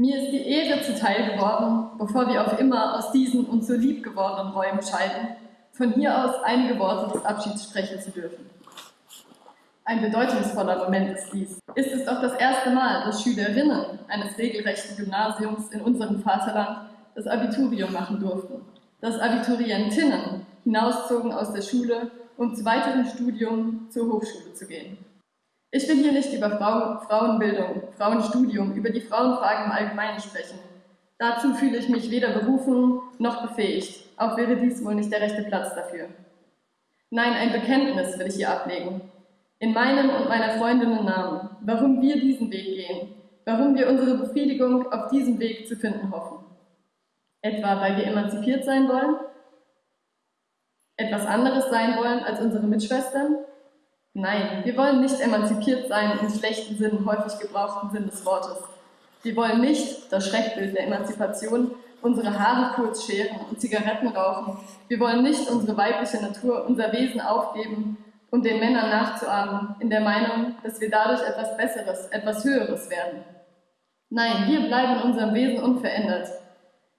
Mir ist die Ehre zuteil geworden, bevor wir auf immer aus diesen uns so lieb gewordenen Räumen scheiden, von hier aus einige Worte des Abschieds sprechen zu dürfen. Ein bedeutungsvoller Moment ist dies. Ist es doch das erste Mal, dass Schülerinnen eines regelrechten Gymnasiums in unserem Vaterland das Abiturium machen durften, dass Abiturientinnen hinauszogen aus der Schule, um zu weiterem Studium zur Hochschule zu gehen. Ich will hier nicht über Frau, Frauenbildung, Frauenstudium, über die Frauenfragen im Allgemeinen sprechen. Dazu fühle ich mich weder berufen noch befähigt, auch wäre dies wohl nicht der rechte Platz dafür. Nein, ein Bekenntnis will ich hier ablegen. In meinem und meiner Freundinnen Namen, warum wir diesen Weg gehen, warum wir unsere Befriedigung auf diesem Weg zu finden hoffen. Etwa, weil wir emanzipiert sein wollen? Etwas anderes sein wollen als unsere Mitschwestern? Nein, wir wollen nicht emanzipiert sein im schlechten Sinn, häufig gebrauchten Sinn des Wortes. Wir wollen nicht das Schreckbild der Emanzipation, unsere Haare kurz scheren und Zigaretten rauchen. Wir wollen nicht unsere weibliche Natur, unser Wesen aufgeben, um den Männern nachzuahmen, in der Meinung, dass wir dadurch etwas Besseres, etwas Höheres werden. Nein, wir bleiben in unserem Wesen unverändert.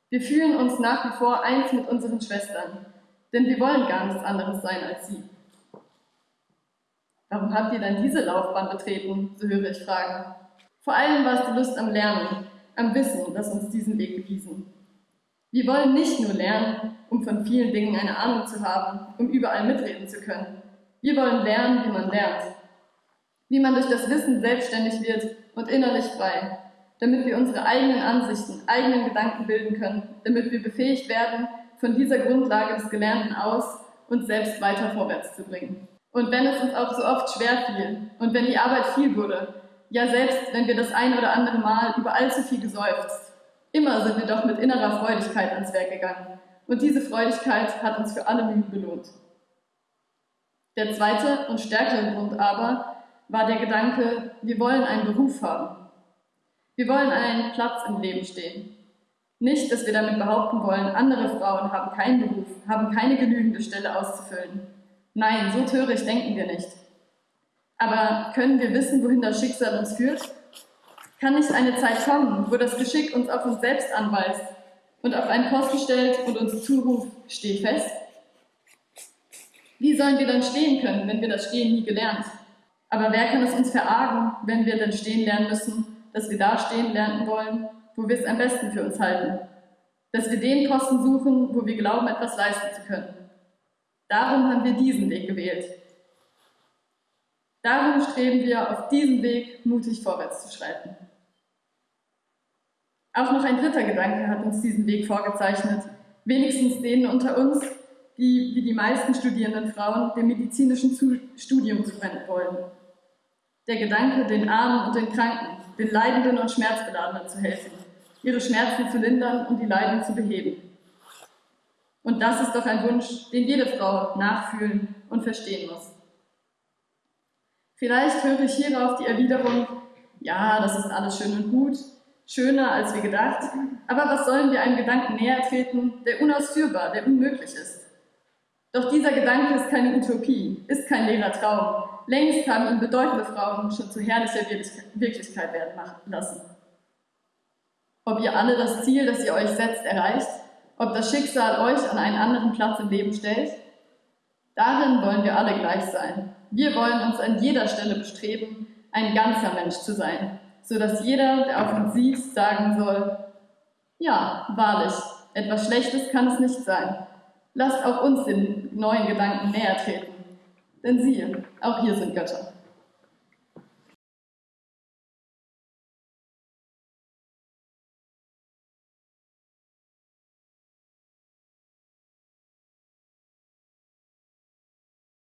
Wir fühlen uns nach wie vor eins mit unseren Schwestern, denn wir wollen gar nichts anderes sein als sie. Warum habt ihr dann diese Laufbahn betreten? So höre ich fragen. Vor allem war es die Lust am Lernen, am Wissen, das uns diesen Weg bewiesen. Wir wollen nicht nur lernen, um von vielen Dingen eine Ahnung zu haben, um überall mitreden zu können. Wir wollen lernen, wie man lernt. Wie man durch das Wissen selbstständig wird und innerlich frei, damit wir unsere eigenen Ansichten, eigenen Gedanken bilden können, damit wir befähigt werden, von dieser Grundlage des Gelernten aus uns selbst weiter vorwärts zu bringen. Und wenn es uns auch so oft schwer fiel und wenn die Arbeit viel wurde, ja selbst wenn wir das ein oder andere Mal über allzu viel geseufzt, immer sind wir doch mit innerer Freudigkeit ans Werk gegangen. Und diese Freudigkeit hat uns für alle Mühen belohnt. Der zweite und stärkere Grund aber war der Gedanke, wir wollen einen Beruf haben. Wir wollen einen Platz im Leben stehen. Nicht, dass wir damit behaupten wollen, andere Frauen haben keinen Beruf, haben keine genügende Stelle auszufüllen. Nein, so töricht denken wir nicht. Aber können wir wissen, wohin das Schicksal uns führt? Kann nicht eine Zeit kommen, wo das Geschick uns auf uns selbst anweist und auf einen Posten stellt und uns zuruft, steh fest? Wie sollen wir dann stehen können, wenn wir das Stehen nie gelernt? Aber wer kann es uns verargen, wenn wir denn stehen lernen müssen, dass wir da stehen lernen wollen, wo wir es am besten für uns halten? Dass wir den Posten suchen, wo wir glauben, etwas leisten zu können. Darum haben wir diesen Weg gewählt. Darum streben wir auf diesem Weg mutig vorwärts zu schreiten. Auch noch ein dritter Gedanke hat uns diesen Weg vorgezeichnet, wenigstens denen unter uns, die wie die meisten studierenden Frauen dem medizinischen Studium zuwenden wollen. Der Gedanke, den Armen und den Kranken, den Leidenden und Schmerzbeladenen zu helfen, ihre Schmerzen zu lindern und die Leiden zu beheben. Und das ist doch ein Wunsch, den jede Frau nachfühlen und verstehen muss. Vielleicht höre ich hierauf die Erwiderung, ja, das ist alles schön und gut, schöner als wir gedacht, aber was sollen wir einem Gedanken näher treten, der unausführbar, der unmöglich ist? Doch dieser Gedanke ist keine Utopie, ist kein leerer Traum. Längst haben ihn bedeutende Frauen schon zu herrlicher Wirklichkeit werden lassen. Ob ihr alle das Ziel, das ihr euch setzt, erreicht, ob das Schicksal euch an einen anderen Platz im Leben stellt? Darin wollen wir alle gleich sein. Wir wollen uns an jeder Stelle bestreben, ein ganzer Mensch zu sein, sodass jeder, der auf uns sieht, sagen soll, ja, wahrlich, etwas Schlechtes kann es nicht sein. Lasst auch uns den neuen Gedanken näher treten. Denn siehe, auch hier sind Götter.